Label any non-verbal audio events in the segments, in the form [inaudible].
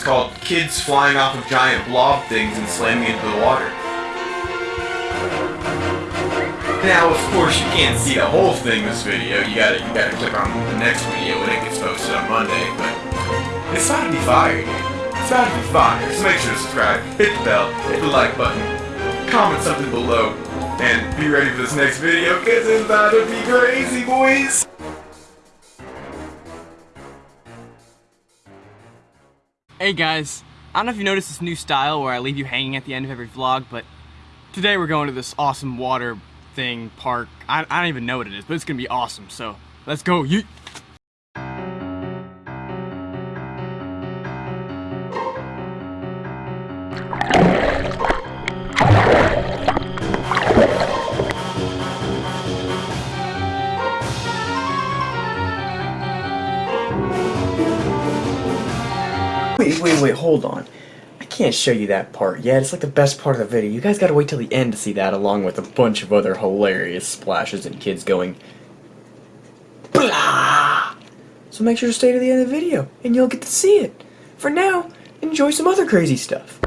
It's called Kids Flying Off of Giant Blob Things and Slamming into the Water. Now, of course, you can't see the whole thing in this video. You gotta, you gotta click on the next video when it gets posted on Monday, but it's about to be fire. It's about to be fire. So make sure to subscribe, hit the bell, hit the like button, comment something below, and be ready for this next video, because it's about to be crazy, boys! Hey guys, I don't know if you noticed this new style where I leave you hanging at the end of every vlog, but today we're going to this awesome water thing, park. I, I don't even know what it is, but it's gonna be awesome, so let's go, yeet! Wait, wait, wait, hold on. I can't show you that part yet. It's like the best part of the video. You guys gotta wait till the end to see that, along with a bunch of other hilarious splashes and kids going blah. So make sure to stay to the end of the video, and you'll get to see it. For now, enjoy some other crazy stuff.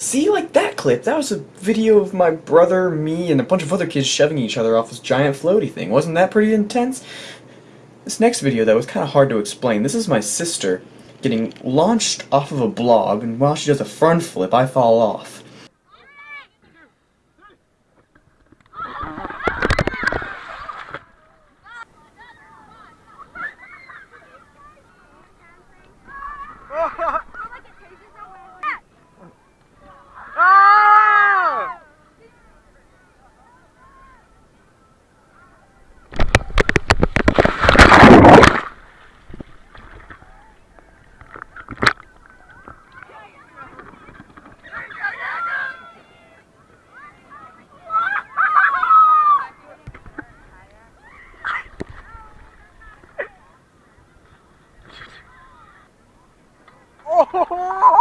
See, like that clip, that was a video of my brother, me, and a bunch of other kids shoving each other off this giant floaty thing. Wasn't that pretty intense? This next video, though, was kind of hard to explain. This is my sister getting launched off of a blob, and while she does a front flip, I fall off. Oh! [laughs]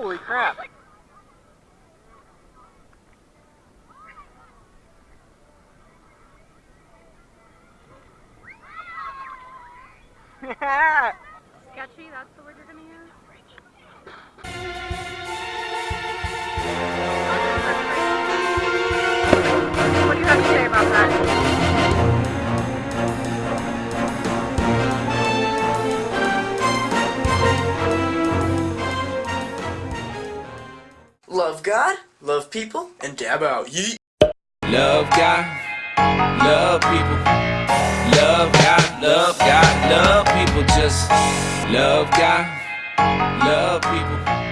Holy crap! [laughs] Sketchy, that's the word you're gonna use? Love God, love people, and dab out. Yeet! Love God, love people. Love God, love God, love people. Just love God, love people.